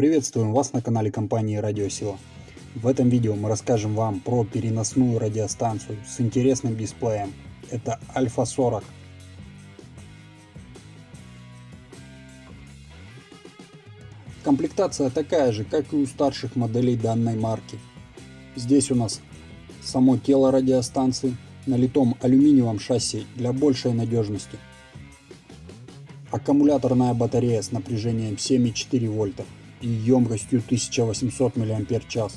Приветствуем вас на канале компании Радиосила. В этом видео мы расскажем вам про переносную радиостанцию с интересным дисплеем. Это Альфа 40. Комплектация такая же, как и у старших моделей данной марки. Здесь у нас само тело радиостанции на литом алюминиевом шасси для большей надежности. Аккумуляторная батарея с напряжением 7,4 вольта и емкостью 1800 мАч.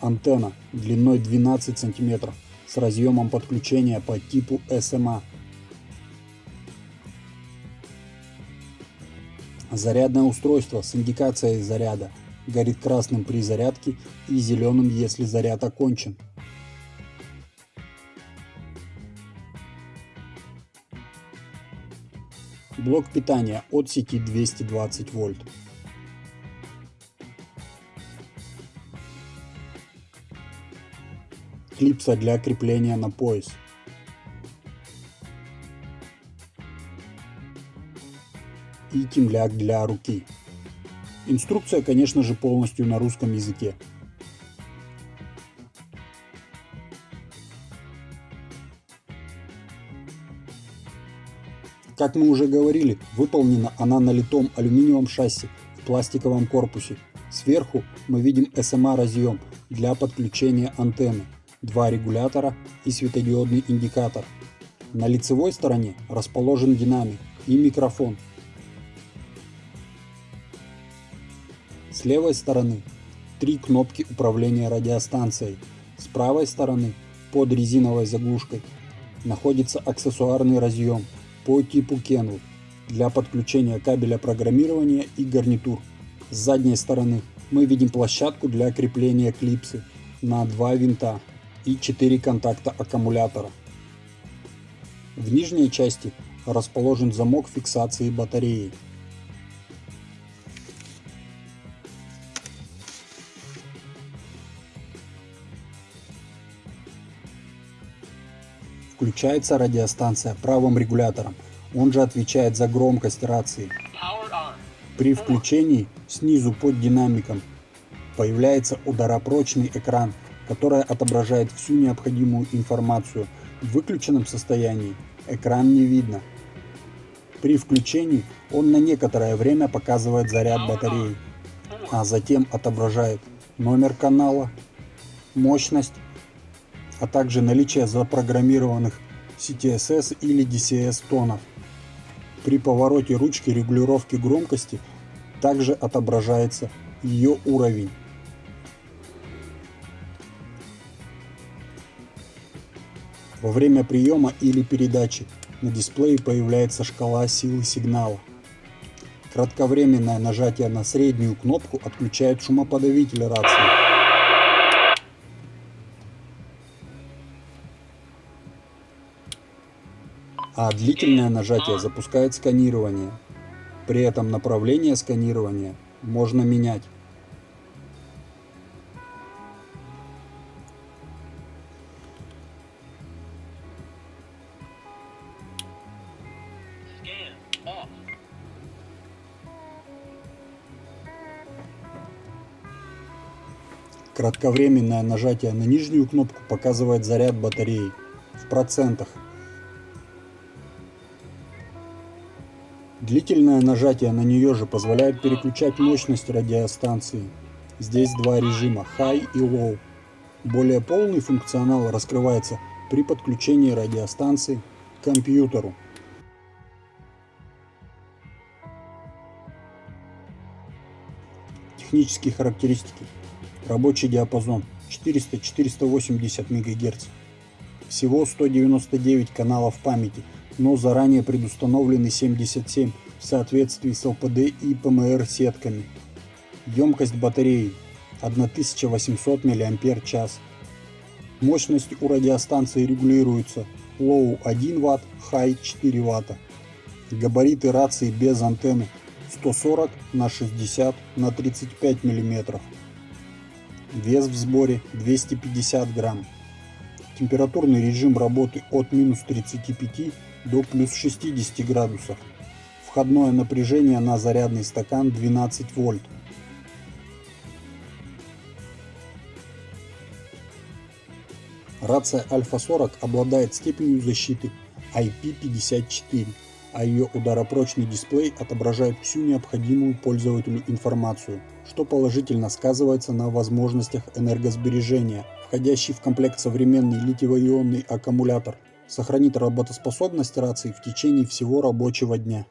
Антенна длиной 12 см с разъемом подключения по типу SMA. Зарядное устройство с индикацией заряда горит красным при зарядке и зеленым, если заряд окончен. Блок питания от сети 220 вольт. Клипса для крепления на пояс. И темляк для руки. Инструкция, конечно же, полностью на русском языке. Как мы уже говорили, выполнена она на литом алюминиевом шасси в пластиковом корпусе. Сверху мы видим SMA разъем для подключения антенны, два регулятора и светодиодный индикатор. На лицевой стороне расположен динамик и микрофон. С левой стороны три кнопки управления радиостанцией. С правой стороны под резиновой заглушкой находится аксессуарный разъем по типу Kenwood для подключения кабеля программирования и гарнитур. С задней стороны мы видим площадку для крепления клипсы на два винта и 4 контакта аккумулятора. В нижней части расположен замок фиксации батареи. Включается радиостанция правым регулятором, он же отвечает за громкость рации. При включении снизу под динамиком появляется ударопрочный экран, который отображает всю необходимую информацию. В выключенном состоянии экран не видно. При включении он на некоторое время показывает заряд батареи, а затем отображает номер канала, мощность а также наличие запрограммированных CTSS или DCS тонов. При повороте ручки регулировки громкости также отображается ее уровень. Во время приема или передачи на дисплее появляется шкала силы сигнала. Кратковременное нажатие на среднюю кнопку отключает шумоподавитель рации. А длительное нажатие запускает сканирование. При этом направление сканирования можно менять. Кратковременное нажатие на нижнюю кнопку показывает заряд батареи в процентах. Длительное нажатие на нее же позволяет переключать мощность радиостанции. Здесь два режима High и Low. Более полный функционал раскрывается при подключении радиостанции к компьютеру. Технические характеристики. Рабочий диапазон 400-480 МГц. Всего 199 каналов памяти – но заранее предустановлены 77 в соответствии с ЛПД и ПМР сетками. Емкость батареи 1800 мАч. Мощность у радиостанции регулируется Low 1 Вт, High 4 Вт. Габариты рации без антенны 140 на 60 на 35 мм. Вес в сборе 250 грамм. Температурный режим работы от минус 35 до плюс 60 градусов. Входное напряжение на зарядный стакан 12 вольт. Рация Альфа-40 обладает степенью защиты IP54, а ее ударопрочный дисплей отображает всю необходимую пользователю информацию, что положительно сказывается на возможностях энергосбережения. Входящий в комплект современный литиево-ионный аккумулятор сохранит работоспособность рации в течение всего рабочего дня.